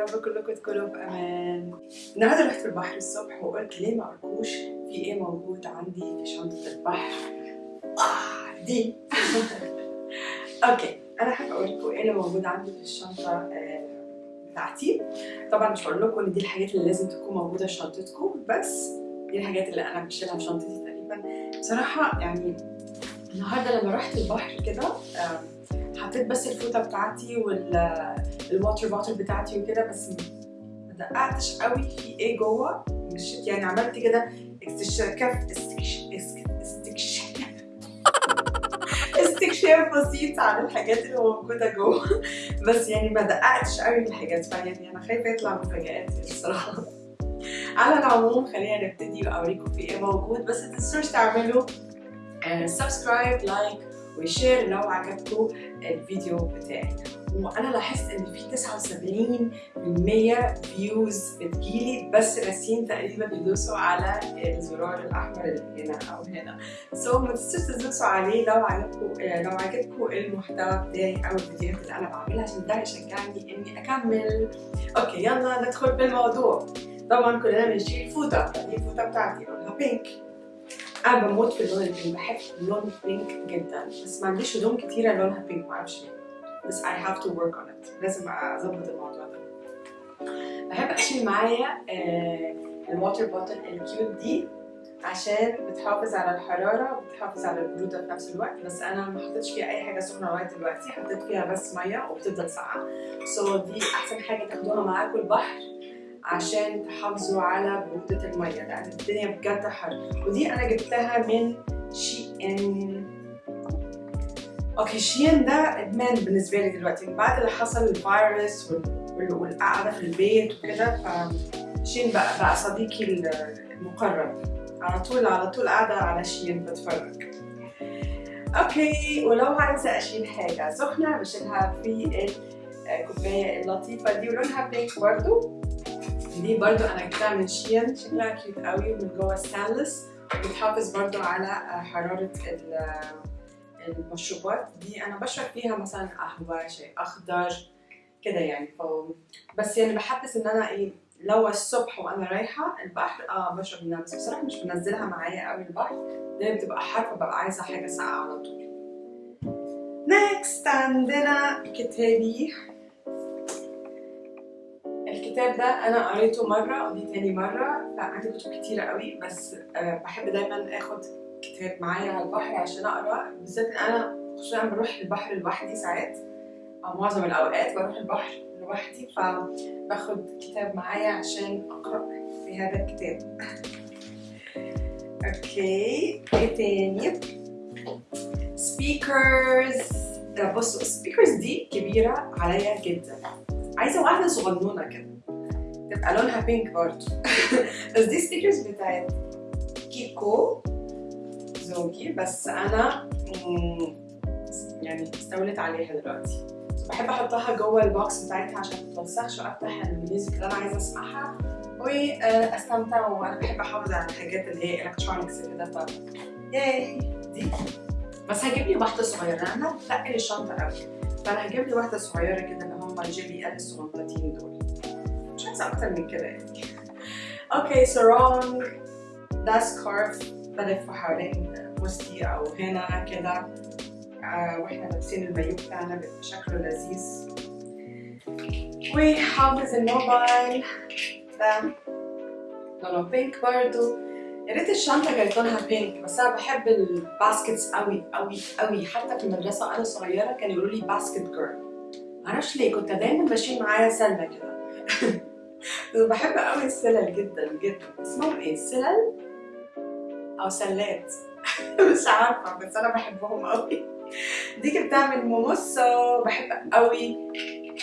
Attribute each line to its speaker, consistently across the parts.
Speaker 1: رب كلكم تكونوا بأمان. النهارده رحت البحر الصبح وقلت ليه ما أقولكوش في إيه موجود عندي في شنطة البحر؟ آه دي. أوكي أنا حابة أقول لكم إيه اللي موجود عندي في الشنطة آه، بتاعتي. طبعا مش هقول لكم إن دي الحاجات اللي لازم تكون موجودة في شنطتكم بس دي الحاجات اللي أنا بشيلها في شنطتي تقريبا. بصراحة يعني النهارده لما رحت البحر كده آم، حطيت بس الفوطة بتاعتي وال water bottle بتاعتي وكده بس ما دققتش قوي. في إيه جوه؟ مش يعني عملت كده استكشاف استكش- استك- استكشاف استكشاف بسيط عن الحاجات اللي موجودة جوه. بس يعني ما دققتش قوي في الحاجات فيعني أنا خايفة يطلع مفاجآت يعني الصراحة. على العموم خلينا نبتدي واوريكم في إيه موجود. بس تنسوش تعملوا subscribe like و share لو عجبكم الفيديو بتاعي وأنا لاحظت إن في 79% views بتجيلي بس ناسيين تقريبا يدوسوا على الزرار الأحمر اللي هنا أو هنا. so, ما تنسوش تدوسوا عليه لو عجبكم لو عجبكم المحتوى بتاعي أو الفيديوهات اللي أنا بعملها عشان ده يشجعني إني أكمل. okay يلا ندخل بالموضوع. طبعا كلنا بنشيل فوطة. دي الفوطه بتاعتي؟ لونها pink أنا بموت في اللون ال pink. بحب اللون ال pink جدا. بس ما عنديش هدوم كتيرة لونها pink معرفش ليه. بس I have to work on it. لازم أظبط الموضوع ده. بحب اشيل معايا ال water bottle ال cute دي عشان بتحافظ على الحرارة وبتحافظ على البرودة في نفس الوقت بس أنا ما حطيتش فيها أي حاجة سخنة لغاية دلوقتي حطيت فيها بس مية وبتفضل ساقعة. so دي أحسن حاجة تاخدوها معاكم البحر عشان تحافظوا على برودة المية لأن الدنيا بجد حر. ودي أنا جبتها من Shein okay Shein ده إدمان بالنسبة لي دلوقتي. من بعد اللي حصل الفيروس وال- وال- والقعدة في البيت وكده ف Shein بقى, بقى صديقي المقرب. على طول على طول قاعدة على Shein بتفرج. أوكي ولو عايزة أشيل حاجة سخنة بشيلها في الكوباية اللطيفة دي ولونها pink برضو. دي برضو أنا جبتها من Shein شكلها cute قوي ومن جوه ستانلس وبتحافظ برضو على حرارة ال- المشروبات دي أنا بشرب فيها مثلا قهوة شاي أخضر كده يعني. ف... بس يعني بحس إن أنا إيه لو الصبح وأنا رايحة البحر آه بشرب منها. بس بصراحة مش بنزلها معايا قوي البحر. لأن بتبقى حر فببقى عايزة حاجة ساقعة على طول. نيكست عندنا كتابي. الكتاب ده أنا قريته مرة ودي تاني مرة فعندي كتب كتيرة قوي. بس آه، بحب دايما آخد كتاب معايا على البحر عشان أقرأ. بالذات أنا خصوصا بروح البحر لوحدي ساعات أو معظم الأوقات بروح البحر لوحدي فباخد كتاب معايا عشان أقرأ في هذا الكتاب. okay إيه تاني؟ speakers بصوا ال speakers دي كبيرة عليا جدا. عايزة واحدة صغنونة كده تبقى لونها pink برضه. بس دي speakers بتاعت كيكو. زوجي بس أنا يعني استولت عليها دلوقتي. بحب أحطها جوه ال box بتاعتها عشان ما تتوسخش وأفتح ال music اللي أنا عايزة أسمعها. واستمتع وأنا بحب أحافظ على الحاجات اللي هي electronics كده ف ياي دي. بس هجيب لي واحدة صغيرة. أنا بتقل الشنطه قوي فأنا هجيب لي واحدة صغيرة كده اللي هم الجيلي ال الصغنطتين دول. مش عايزة أكتر من كده يعني. okay sarong ده scarf بلفه حوالين وسطي أو هنا كده. آه وإحنا لابسين المايو بتاعنا بيبقى شكله لذيذ وحافظ الموبايل ده لونه pink برضو. يا ريت الشنطة كانت لونها pink بس أنا بحب ال baskets قوي قوي قوي حتى في المدرسة وأنا صغيرة كانوا يقولوا لي basket girl معرفش ليه كنت دايما بشيل معايا سلة كده. بحب قوي السلل جدا جدا. اسمهم إيه؟ سلل؟ أو سلات. مش عارفة بس أنا بحبهم قوي دي جبتها من Mumuso بحب قوي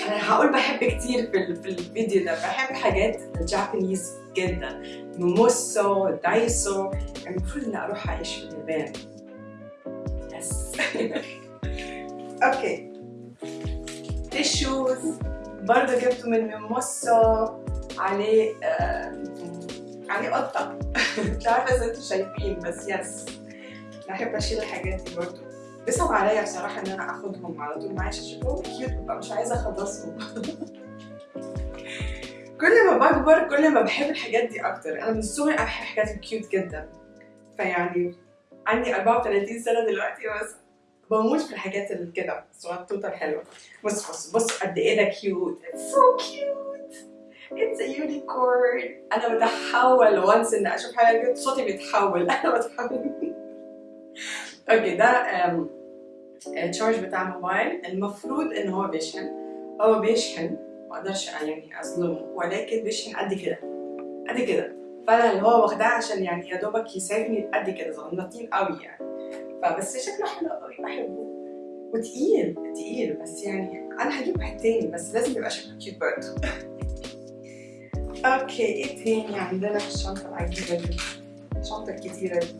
Speaker 1: أنا هقول بحب كتير في, ال- في الفيديو ده. بحب حاجات ال Japanese جدا. Mumuso Daiso. المفروض إني أروح أعيش في اليابان. yes okay. tissues برضه جبته من Mumuso عليه عليه قطة. مش عارفة إذا أنتوا شايفين بس yes بحب أشيل الحاجات دي برضه بيصعب عليا بصراحة إن أنا آخدهم على طول. معايا شكلهم cute ببقى مش عايزة أخلصهم. كل ما بكبر كل ما بحب الحاجات دي أكتر. أنا من صغري أنا بحب الحاجات ال cute جدا. فيعني عندي 34 سنة دلوقتي بس بموت في الحاجات اللي كده. الصغنطوطه الحلوه بص بص بص قد إيه ده cute it's so cute it's unicorn أنا بتحول. once إن أشوف حاجة كده صوتي بيتحول. أنا بتحول. okay ده التشارج بتاع موبايل. المفروض إن هو بيشحن. هو بيشحن. ما أقدرش يعني أظلمه. ولكن بيشحن قد كده. قد كده. فأنا اللي هو واخداه عشان يعني يا دوبك يساعدني قد كده. صغنطين قوي يعني. فبس شكله حلو قوي. بحبه. وتقيل. تقيل. بس يعني أنا هجيب واحد تاني. بس لازم يبقى شكله cute برضه. okay إيه تاني؟ عندنا في الشنطة العجيبة دي. الشنطه الكتيره دي.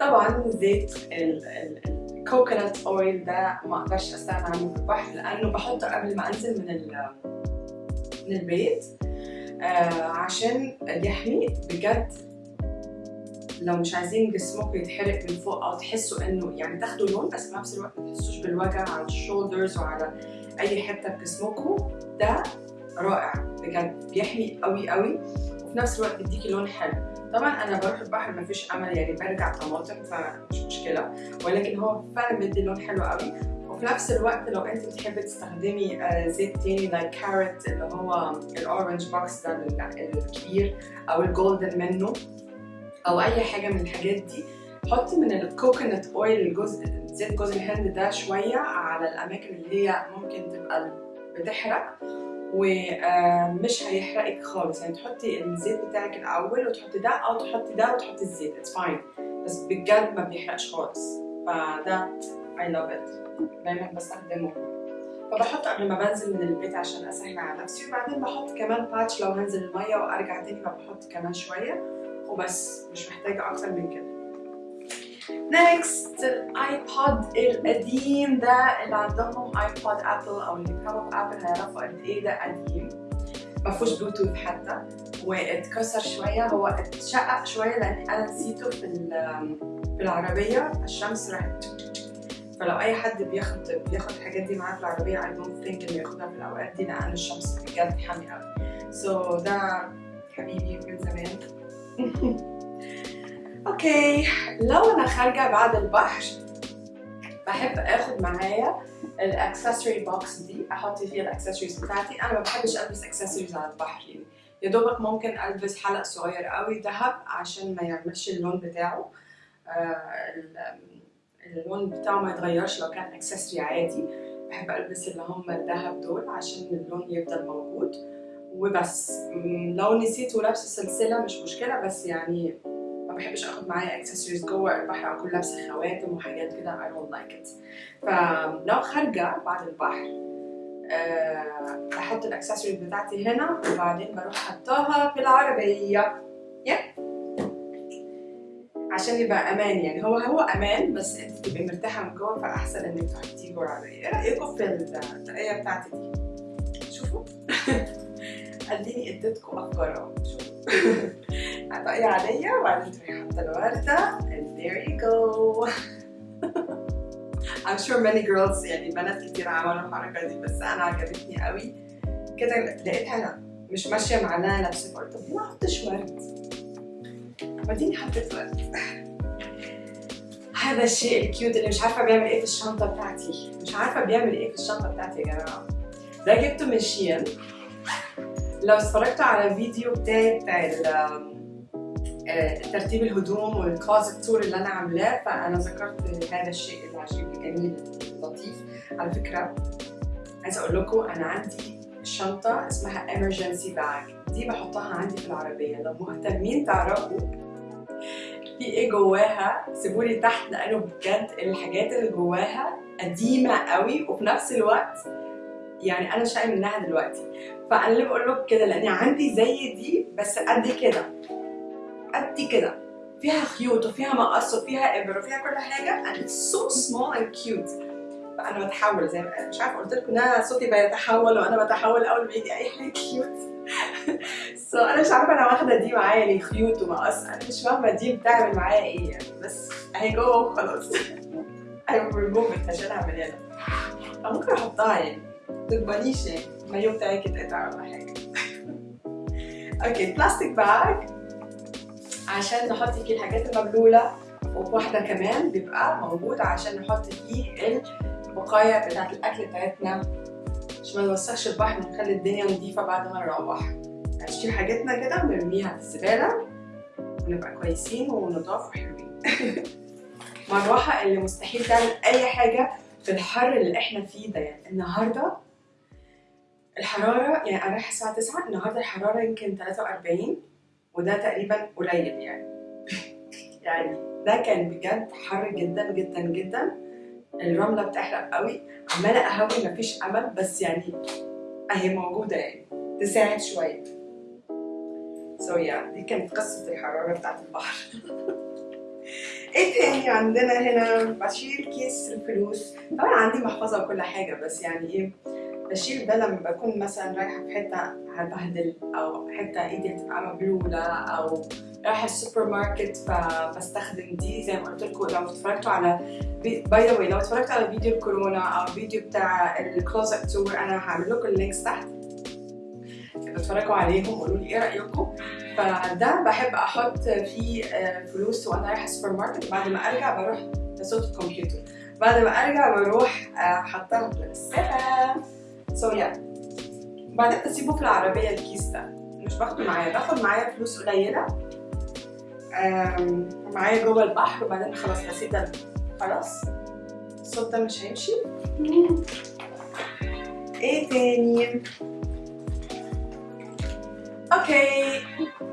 Speaker 1: طبعا زيت الكوكونات اويل ده ما أقدرش أستغنى عنه في البحر لأنه بحطه قبل ما أنزل من من البيت آه عشان يحمي. بجد لو مش عايزين جسمكم يتحرق من فوق أو تحسوا إنه يعني تاخدوا لون بس في نفس الوقت ما تحسوش بالوجع على الشولدرز وعلى أي حتة في جسمكم ده رائع. بجد بيحمي قوي قوي وفي نفس الوقت بيديكي لون حلو. طبعا أنا بروح البحر ما فيش أمل يعني برجع طماطم فمش مشكلة. ولكن هو فعلا بيدي لون حلو قوي. وفي نفس الوقت لو أنت بتحبي تستخدمي زيت تاني like Carrot اللي هو ال orange box ده الكبير أو ال golden منه أو أي حاجة من الحاجات دي حطي من ال coconut oil الجزء زيت جوز الهند ده شوية على الأماكن اللي هي ممكن تبقى بتحرق. ومش هيحرقك خالص. يعني تحطي الزيت بتاعك الأول وتحطي ده أو تحطي ده وتحطي الزيت. it's fine بس بجد ما بيحرقش خالص. فده I love it. دايما بستخدمه. فبحط قبل ما بنزل من البيت عشان أسهل على نفسي. وبعدين بحط كمان batch لو هنزل المية وأرجع تاني فبحط كمان شوية. وبس. مش محتاجة أكتر من كده. next ال iPod القديم ده اللي عندهم iPod Apple أو اللي في Apple هيعرفوا قد إيه ده قديم. ما فيهوش بلوتوث حتى واتكسر شوية. هو اتشقق شوية لأن أنا نسيته في في العربية. الشمس راحت. فلو أي حد بياخد بياخد الحاجات دي معاه في العربية I don't think إنه ياخدها في الأوقات دي لأن الشمس بجد حامي قوي so so ده حبيبي من زمان. okay. لو أنا خارجة بعد البحر بحب آخد معايا ال accessory box دي. أحط فيها الاكسسوارز بتاعتي. أنا ما بحبش ألبس اكسسوارز على البحر يعني. يا دوبك ممكن ألبس حلق صغير قوي ذهب عشان ما يعملش اللون بتاعه. آه اللون بتاعه ما يتغيرش لو كان accessory عادي. بحب ألبس اللي هم الذهب دول عشان اللون يفضل موجود. وبس. لو نسيت ولابسة سلسلة مش مشكلة. بس يعني بحبش آخد معايا اكسسوارز جوه البحر اكون لابسة خواتم وحاجات كده I don't like it. فلو خارجة بعد البحر أه بحط الاكسسوارز بتاعتي هنا وبعدين بروح حطاها في العربية. Yeah. عشان يبقى أمان يعني هو هو أمان بس أنت تبقي مرتاحة من جوه فأحسن انك تحطيه جوه العربية. إيه رأيكم في الطاقيه بتاعتي دي؟ شوفوا. أديني إديتكم أفكار أهو. شوفوا. طاقيه عاديه وبعدين تروحي حاطه الوردة. And there you go. I'm sure many girls يعني بنات كتير عملوا الحركة دي بس أنا عجبتني قوي. كده لقيتها مش ماشية مع انها لابسه ورد طب ليه ما احطش ورد. وبعدين حطيت ورد. هذا الشيء الكيوت اللي مش عارفة بيعمل إيه في الشنطة بتاعتي. مش عارفة بيعمل إيه في الشنطة بتاعتي يا جماعة. ده جبته من شين لو اتفرجتوا على الفيديو بتاعي بتاع ترتيب الهدوم والكلازت تور اللي أنا عاملاه. فأنا ذكرت هذا الشيء العجيب الجميل اللطيف على فكرة عايزة أقول لكم أنا عندي شنطة اسمها emergency bag. دي بحطها عندي في العربية. لو مهتمين تعرفوا في إيه جواها؟ سيبولي تحت لأنه بجد الحاجات اللي جواها قديمة قوي وفي نفس الوقت يعني أنا شايل منها دلوقتي. فأنا اللي بقول لكم كده لأني عندي زي دي بس قد كده. قد كده. فيها خيوط وفيها مقص وفيها إبر وفيها كل حاجة. And it's so small and cute. فانا بتحول زي ما مش عارفة قلت لكم إن أنا صوتي بيتحول وأنا بتحول أول ما يجي أي حاجة cute so أنا مش عارفة أنا واخدة دي معايا ليه خيوط ومقص. أنا مش فاهمة دي بتعمل معايا إيه. يعني بس اهي جوه وخلاص أنا ريموف هشيلها من هنا فممكن أحطها يعني. ما تكبريش يعني. المايو بتاعك يتقطع ولا حاجة okay plastic bag عشان نحط فيه الحاجات المبلولة وواحده كمان بيبقى موجود عشان نحط فيه البقايا بتاعت الأكل بتاعتنا. عشان ما نوسخش البحر ونخلي الدنيا نظيفة بعد ما نروح. نشيل حاجتنا كده ونرميها في الزبالة ونبقى كويسين ونضاف وحلوين. مروحة اللي مستحيل تعمل أي حاجة في الحر اللي إحنا فيه ده. يعني النهارده الحرارة يعني أنا رايحة الساعة 9 النهارده الحرارة يمكن 43 وده تقريبا قليل يعني. يعني ده كان بجد حر جدا جدا جدا. الرملة بتحرق قوي. عمالة أهوي مفيش أمل بس يعني أهي موجودة يعني. تساعد شوية. سو so yeah, دي كانت قصة الحرارة بتاعت البحر. إيه تاني عندنا هنا؟ بشيل كيس الفلوس طبعا عندي محفظة وكل حاجة بس يعني إيه؟ بشيل ده لما بكون مثلا رايحة في حتة هبهدل أو حتة إيدي هتبقى مبلوله أو رايحة السوبر ماركت فبستخدم دي زي ما قلت لكم لو اتفرجتوا على by the way لو اتفرجتوا على فيديو الكورونا أو فيديو بتاع ال closet tour أنا هعمل لكم ال links تحت. اتفرجوا عليهم وقولوا لي إيه رأيكم. فده بحب أحط فيه فلوس وأنا رايحة السوبر ماركت بعد ما أرجع بروح لصوت الكمبيوتر. بعد ما أرجع بروح أحطها في السفه سو يا بعدين بسيبه في العربية الكيس ده مش باخده معايا باخد معايا فلوس قليلة. معايا جوه البحر وبعدين خلاص بسيب ده. خلاص. الصوت ده مش هيمشي. إيه تاني؟ okay.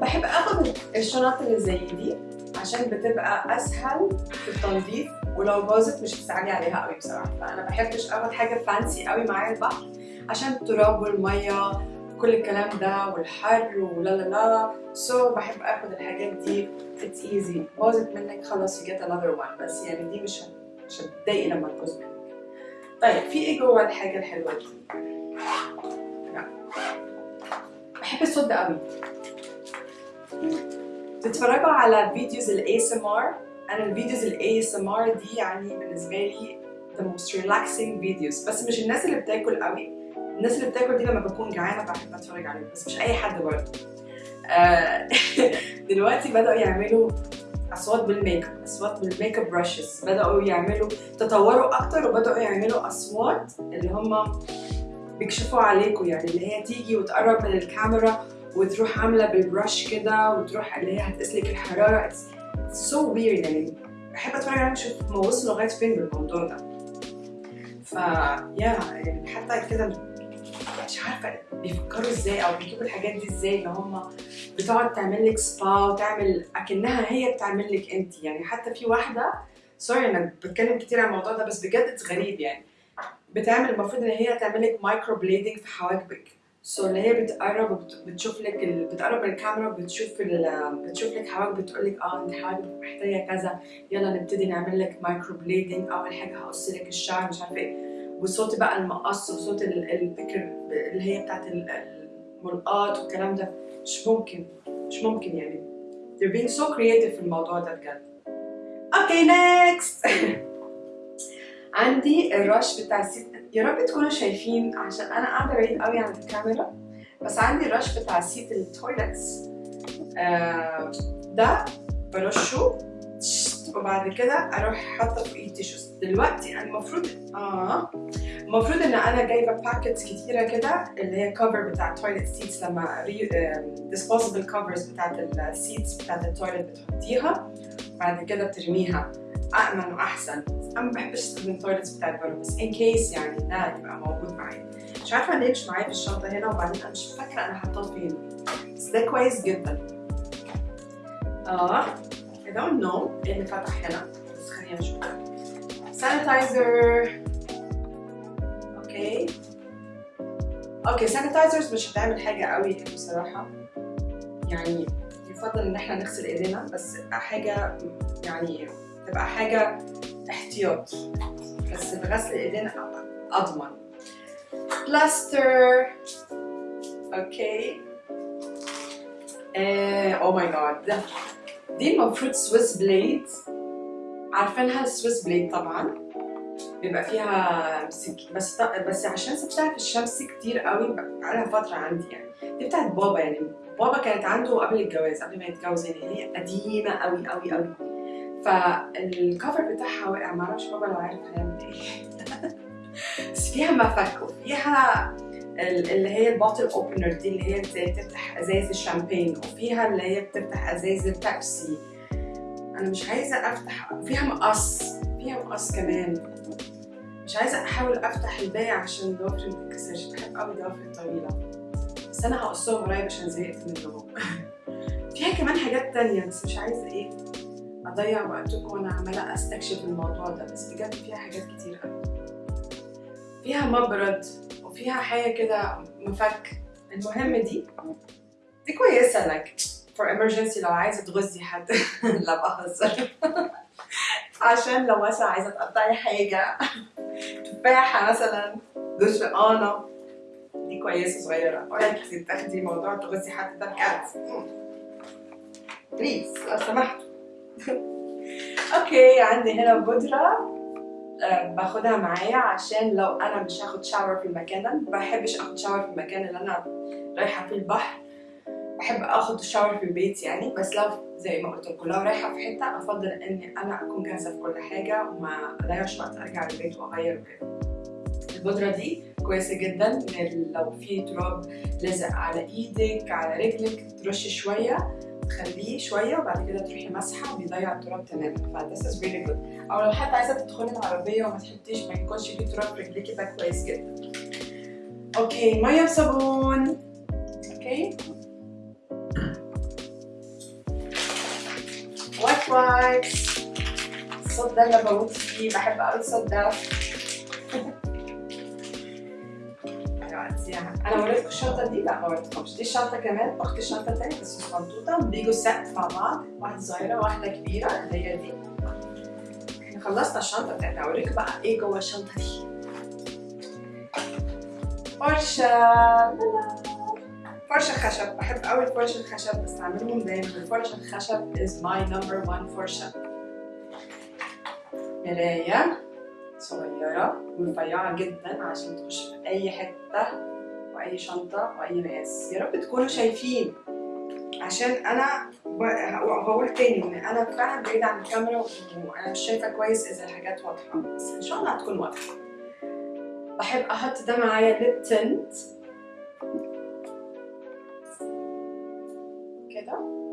Speaker 1: بحب آخد الشنط اللي زي دي عشان بتبقى أسهل في التنظيف ولو باظت مش بتستعجلي عليها قوي بصراحة. فانا بحبش أخد حاجة fancy قوي معايا البحر. عشان التراب والمية كل الكلام ده والحر ولا لا لا. so, بحب آخد الحاجات دي. it's easy باظت منك خلاص you get another one. بس يعني دي مش مش هتضايقي لما تبوظ منك. طيب في إيه جوه الحاجة الحلوة دي؟ لا. بحب الصوت ده قوي. تتفرجوا على videos ال ASMR أنا ال videos ال ASMR دي يعني بالنسبة لي the most relaxing videos. بس مش الناس اللي بتاكل قوي. الناس اللي بتاكل دي لما بكون جعانة بحب اتفرج عليهم بس مش أي حد برضه. آه دلوقتي بدأوا يعملوا أصوات بالميك اب أصوات بال makeup brushes بدأوا يعملوا تطوروا أكتر وبدأوا يعملوا أصوات اللي هم بيكشفوا عليكم يعني اللي هي تيجي وتقرب من الكاميرا وتروح عاملة بال brush كده وتروح اللي هي هتقيس لك الحرارة. so weird يعني بحب أتفرج عليهم أشوف هم وصلوا لغاية فين بالموضوع ده. ف yeah يعني حتى كده مش عارفة بيفكروا إزاي أو بيجيبوا الحاجات دي إزاي اللي هم بتقعد تعمل لك سبا وتعمل أكنها هي بتعمل لك أنت. يعني حتى في واحدة sorry أنا بتكلم كتير عن الموضوع ده بس بجد غريب يعني. بتعمل المفروض إن هي تعمل لك microblading في حواجبك so, اللي هي بتقرب بتشوف لك ال... بتقرب الكاميرا بتشوف ال... بتشوف لك حواجبك بتقول لك آه أنت حواجبك محتاجة كذا يلا نبتدي نعمل لك microblading أول حاجة هقص لك الشعر مش عارفة إيه. وصوت بقى المقص وصوت البكر اللي هي بتاعت الملقاط والكلام ده. مش ممكن مش ممكن يعني. They're being so creative في الموضوع ده بجد. okay next. عندي الرش بتاع ال seat يا رب تكونوا شايفين عشان أنا قاعدة بعيد قوي عن الكاميرا. بس عندي الرش بتاع seat ال toilets آه ده برشه وبعد كده أروح حاطة فوقيه tissues. دلوقتي أنا المفروض آه المفروض إن أنا جايبة packets كتيرة كده اللي هي cover بتاع toilet seats لما disposable covers بتاعت ال seats بتاعت ال toilet بتحطيها. بعد كده بترميها. امن وأحسن. أنا ما بحبش أستخدم ال toilets بتاعت بره بس in case يعني ده يبقى موجود معايا. مش عارفة ليه مش معايا في الشنطة هنا وبعدين أنا مش فاكرة أنا حاطاه فين. بس ده كويس جدا. آه. Don't know اللي فتح هنا. بس خلينا نشوف. sanitizer okay okay sanitizers مش هتعمل حاجة قوي بصراحة. يعني يفضل إن إحنا نغسل إيدينا بس حاجة يعني تبقى حاجة احتياط. بس بغسل إيدينا أضمن. plaster okay oh my god دي المفروض Swiss blade عارفينها ال Swiss blade طبعا. بيبقى فيها سك... بس بس عشان سبتها في الشمس كتير قوي بقالها فترة عندي يعني. دي بتاعت بابا يعني. بابا كانت عنده قبل الجواز قبل ما يتجوز يعني هي قديمة قوي قوي قوي. فال cover بتاعها وقع معرفش بابا لو عارف هيعمل إيه. بس فيها مفك وفيها اللي هي ال bottle opener دي اللي هي زي بتفتح أزايز الشامبين وفيها اللي هي بتفتح أزايز البيبسي. أنا مش عايزة أفتح فيها مقص فيها مقص كمان. مش عايزة أحاول أفتح الباقي عشان ضوافري ما تتكسرش بحب قوي ضوافري الطويلة. بس أنا هقصهم قريب عشان زهقت منهم فيها كمان حاجات تانية بس مش عايزة إيه أضيع وقتكم وأنا عمالة أستكشف الموضوع ده. بس بجد فيها حاجات كتير قوي فيها مبرد وفيها حاجة كده مفك. المهم دي؟ دي كويسة لك for emergency لو عايزة تغزي حد. لا بهزر. عشان لو مثلا عايزة تقطعي حاجة تفاحة مثلا برتقانه دي كويسة صغيرة. ولا تاخدي موضوع تغزي حد ده بجد. please لو سمحتوا okay عندي هنا بودرة. باخدها معايا عشان لو أنا مش هاخد shower في المكان ده ما بحبش آخد shower في المكان اللي أنا رايحة فيه البحر. بحب آخد shower في البيت يعني بس لو زي ما قلت لكم لو رايحة في حتة أفضل إني أنا أكون جاهزة في كل حاجة وما أضيعش وقت أرجع البيت وأغير وكده البودرة دي كويسة جدا لو في تراب لازق على إيدك على رجلك ترشي شوية تخليه شوية وبعد كده تروحي مسحه بيضيع التراب تماما. ف this is really good. أو لو حتى عايزة تدخلي العربيه وما تحطيش ما يكونش فيه تراب في رجليكي ده كويس جدا. okay مية وصابون. okay wet wipes الصوت ده اللي بموت فيه بحب قوي الصوت ده. أنا وريتكم الشنطه دي لا ما وريتكمش دي الشنطه كمان اخت الشنطه التانية بس صغنطوطه بيجوا سات مع بعض واحدة صغيره واحدة كبيره اللي هي دي إحنا خلصنا الشنطه بتاعتنا اوريكم بقى إيه جوه الشنطه دي فرشه فرشه خشب بحب قوي الفرشه الخشب بستعملهم دايما الفرشه الخشب is my number one فرشه مرايه صغيرة ورفيعة جدا عشان تخش في أي حتة وأي شنطة وأي مقاس. يا رب تكونوا شايفين. عشان أنا بقول تاني إن أنا فعلا بعيدة عن الكاميرا وأنا مش شايفة كويس إذا الحاجات واضحة. بس إن شاء الله هتكون واضحة. بحب أحط ده معايا ليب تنت كده.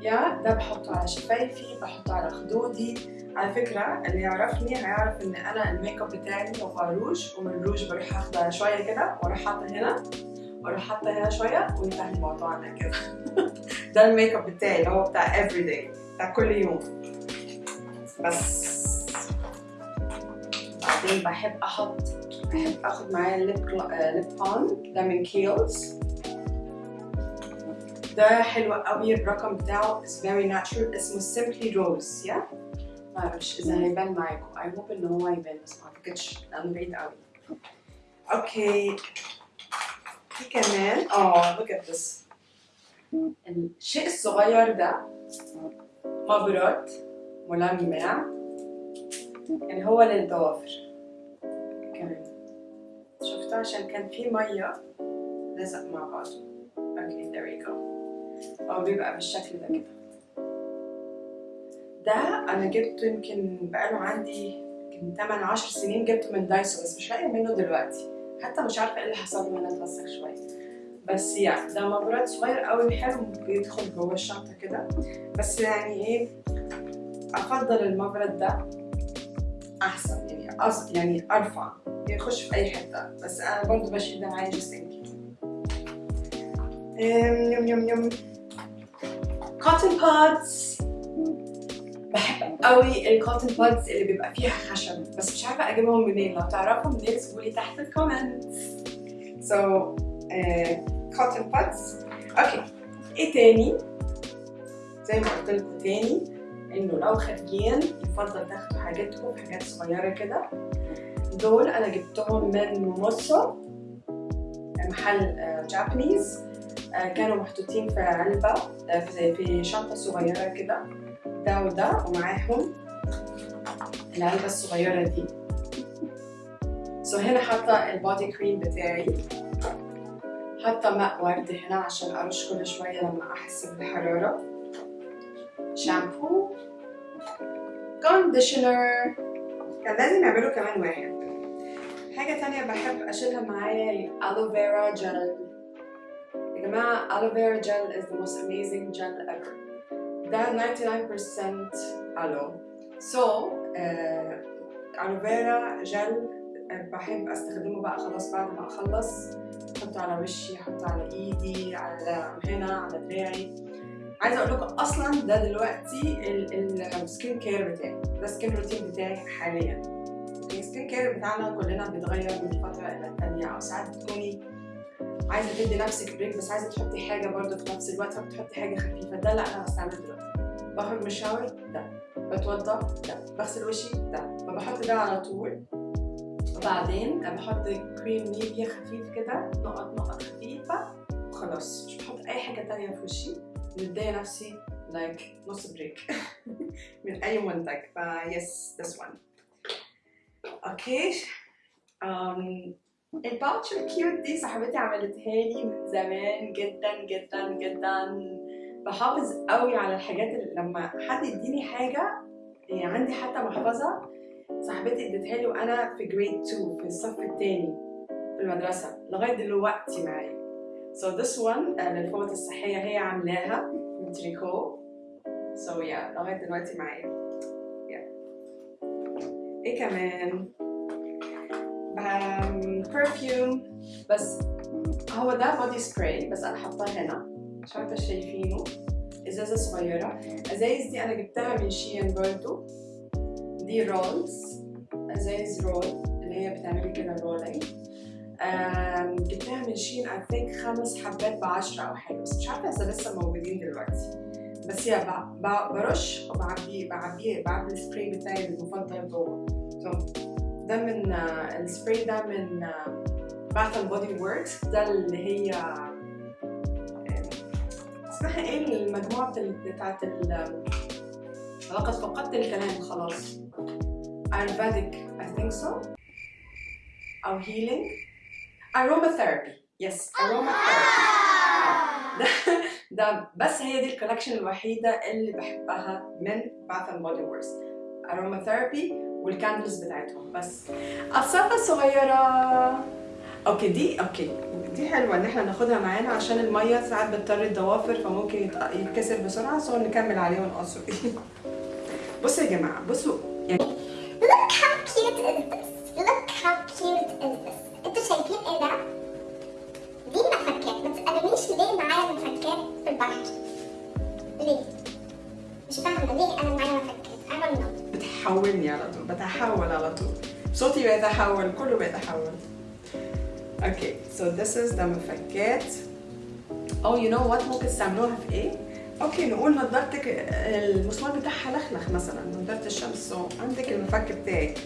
Speaker 1: يا ده بحطه على شفايفي بحطه على خدودي. على فكرة اللي يعرفني هيعرف إن أنا الميك أب بتاعي هو روج ومن الروج بروح أخده شوية كده وأروح حاطة هنا وأروح حاطة هنا شوية وينتهي الموضوع ده كده. ده الميك أب بتاعي اللي هو بتاع every day بتاع كل يوم. بس. بعدين بحب أحط بحب أخد معايا ال lip lip balm ده من Kiehl's ده حلو قوي. الرقم بتاعه is very natural. اسمه simply rose يا؟ yeah? معرفش إذا هيبان معاكم. I hope إن هو هيبان بس ما أعتقدش. لأنه بعيد قوي. أوكي في كمان آه look at this. الشيء الصغير ده مبرد ملمع. يعني هو للضوافر. كمان. شفتوا عشان كان في مية لزق مع بعضه. هو بيبقى بالشكل ده كده. ده أنا جبته يمكن بقاله عندي يمكن 8 10 سنين جبته من دايسو بس مش لاقيه منه دلوقتي. حتى مش عارفة إيه اللي حصل له هنا اتوسخ شوية. بس يعني ده مبرد صغير قوي حلو بيدخل جوه الشنطة كده. بس يعني إيه أفضل المبرد ده أحسن يعني أص... يعني أرفع. يخش في أي حتة. بس أنا برضو بشيل ده معايا just يم يم يم. cotton buds بحب قوي ال cotton buds اللي بيبقى فيها خشب بس مش عارفة أجيبهم منين. لو تعرفوا منين اكتبوا لي تحت ال comments so cotton buds okay إيه تاني؟ زي ما قلت لكم تاني إنه لو خارجين يفضل تاخدوا حاجاتكم في حاجات صغيرة كده. دول أنا جبتهم من Mumuso محل Japanese كانوا محطوطين في علبة في في شنطة صغيرة كده. ده وده ومعاهم العلبة الصغيرة دي. so هنا حاطة ال body cream بتاعي. حاطة ماء ورد هنا عشان أرش كل شوية لما أحس بالحرارة شامبو كونديشنر كان لازم يعملوا كمان واحد. حاجة تانية بحب أشيلها معايا الألوفيرا جل. جماعة ألوفيرا جل is the most amazing gel ever. ده 99% ألو so ألوفيرا جل بحب أستخدمه بقى خلاص بعد ما أخلص أحطه على وشي أحطه على إيدي على هنا على دراعي. عايزة أقول لكم أصلا ده دلوقتي ال skin care بتاعي. ده ال skin routine بتاعي حاليا. ال skin care بتاعنا كلنا بيتغير من فترة إلى الثانية أو ساعات بتكوني عايزة تدي نفسك break بس عايزة تحطي حاجة برضه في نفس الوقت فبتحطي حاجة خفيفة. ده اللي أنا بستعمله دلوقتي. بخرج من ال shower ده. بتوضى ده. بغسل وشي ده. فبحط ده على طول. وبعدين بحط كريم Nivea خفيف كده نقط نقط خفيفة وخلاص مش بحط أي حاجة تانية في وشي. مدية نفسي like نص break من أي منتج. فا yes this one okay um, ال pouch ال cute دي صاحبتي عملتها لي من زمان جدا جدا جدا. بحافظ قوي على الحاجات اللي لما حد يديني حاجة يعني عندي حتى محفظة صاحبتي اديتها لي وأنا في grade 2 في الصف الثاني في المدرسة لغاية دلوقتي معايا. So this one uh, للفوط الصحية هي عاملاها من تريكو. So yeah لغاية دلوقتي معايا. Yeah. إيه كمان؟ perfume بس هو ده body spray بس أنا حاطاه هنا. مش عارفة شايفينه. إزازة صغيرة. إزايز دي أنا جبتها من Shein برضو. دي rolls إزايز roll اللي هي بتعملي كده rolling جبتها من Shein I think خمس حبات ب 10 أو حاجة. بس مش عارفة إذا لسه موجودين دلوقتي. بس هي برش وبعبيه بعبيه بعبي السبراي بتاعي المفضل جوه. ده من السبراي ده من Bath and Body Works ده اللي هي اسمها إيه؟ المجموعة بتاعت لقد فقدت الكلام. خلاص. Ayurvedic I think so. أو healing. Aromatherapy. Yes. Aromatherapy. ده, ده بس هي دي ال collection الوحيدة اللي بحبها من Bath and Body Works aromatherapy. وال candles بتاعتهم بس. الصفة الصغيرة okay دي okay دي حلوة إن إحنا ناخدها معانا عشان المية ساعات بتضطر الضوافر فممكن يتكسر بسرعة so نكمل عليه ونقصه. بصوا يا جماعة بصوا. يعني
Speaker 2: look how cute is. This look how cute is. this أنتوا شايفين إيه ده؟ دي مفكات ما تسألونيش ليه معايا مفكات في البحر. ليه؟ مش فاهمة ليه أنا معايا مفكات No
Speaker 1: بتحولني على طول بتحول على طول. صوتي بيتحول كله بيتحول. okay so this is ده مفكات. أو you know what ممكن تستعملوها في إيه؟ okay نقول نضارتك المسمار بتاعها لخلخ مثلا نضاره الشمس. so عندك المفك بتاعك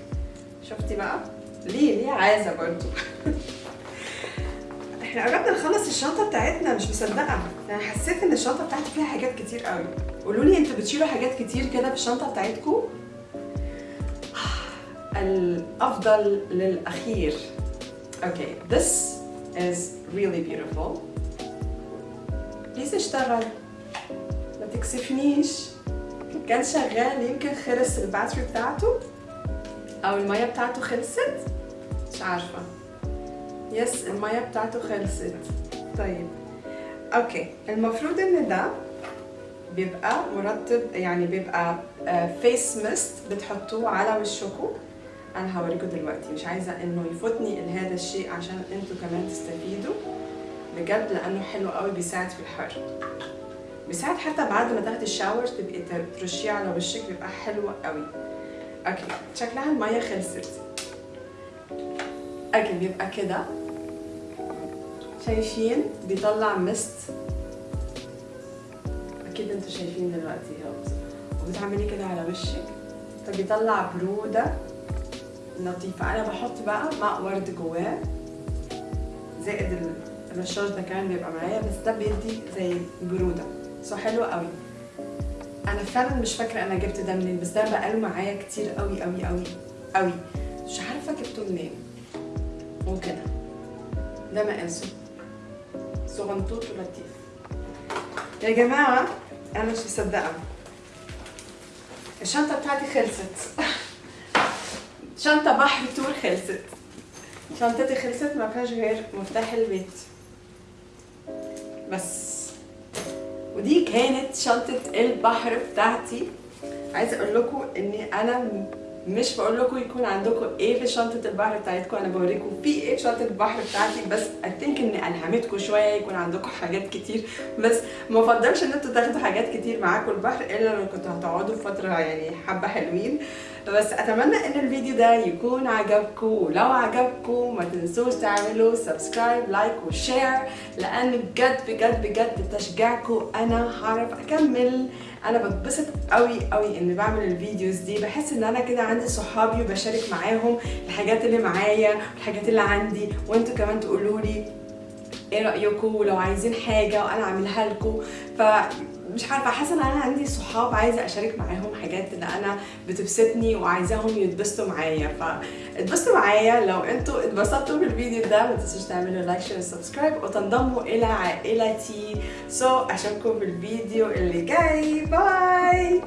Speaker 1: شفتي بقى؟ ليه؟ ليه عايزة برضو؟ إحنا قربنا نخلص الشنطة بتاعتنا مش مصدقة. أنا حسيت إن الشنطة بتاعتي فيها حاجات كتير قوي. قولوا لي أنتوا بتشيلوا حاجات كتير كده في الشنطة بتاعتكم؟ الأفضل للأخير. okay this is really beautiful. please اشتغل. ما تكسفنيش. كان شغال يمكن خلص ال battery بتاعته. أو المية بتاعته خلصت. مش عارفة. yes المية بتاعته خلصت. طيب. okay. المفروض إن ده بيبقى مرطب يعني بيبقى face mist بتحطوه على وشكم أنا هوريكم دلوقتي. مش عايزة إنه يفوتني هذا الشيء عشان أنتوا كمان تستفيدوا. بجد لأنه حلو قوي بيساعد في الحر. بيساعد حتى بعد ما تاخدي ال shower تبقي ترشيه على وشك بيبقى حلو قوي. okay. شكلها المية خلصت. okay بيبقى كده. شايفين بيطلع mist. أكيد أنتوا شايفين دلوقتي أهو. وبتعملي كده على وشك. فبيطلع برودة لطيفة. أنا بحط بقى ماء ورد جواه. زائد الرشاش ده كمان بيبقى معايا بس ده بيدي زي برودة. سو حلو قوي. أنا فعلا مش فاكرة أنا جبت ده منين بس ده بقاله معايا كتير قوي قوي قوي قوي. مش عارفة جبته منين. وكده ده مقاسه. صغنطوط ولطيف. يا جماعة أنا مش مصدقة. الشنطة بتاعتي خلصت. شنطة بحر تور خلصت. شنطتي خلصت ما فيهاش غير مفتاح البيت. بس. ودي كانت شنطة البحر بتاعتي. عايزة أقول لكم إني أنا مش بقول لكم يكون عندكم إيه في شنطة البحر بتاعتكم أنا بوريكم في إيه في شنطة البحر بتاعتي بس اتنك إني ألهمتكم شوية يكون عندكم حاجات كتير. بس ما أفضلش إن أنتوا تاخدوا حاجات كتير معاكم البحر إلا لو كنتوا هتقعدوا فترة يعني حبة حلوين. بس أتمنى إن الفيديو ده يكون عجبكم ولو عجبكم ما تنسوش تعملوا subscribe like و share لأن بجد بجد بجد بتشجيعكم أنا هعرف أكمل. أنا بتبسط قوي قوي إني بعمل ال videos دي. بحس إن أنا كده عندي صحابي وبشارك معاهم الحاجات اللي معايا والحاجات اللي عندي. وأنتوا كمان تقولوا لي إيه رأيكم ولو عايزين حاجة وأنا أعملها لكم. فمش عارفة حاسة إن أنا عندي صحاب عايزة أشارك معاهم حاجات اللي أنا بتبسطني وعايزاهم يتبسطوا معايا. فاتبسطوا معايا لو أنتوا اتبسطتوا بالفيديو ده ما تنسوش تعملوا like share و subscribe وتنضموا إلى عائلتي. so so, اشوفكم في الفيديو اللي جاي. bye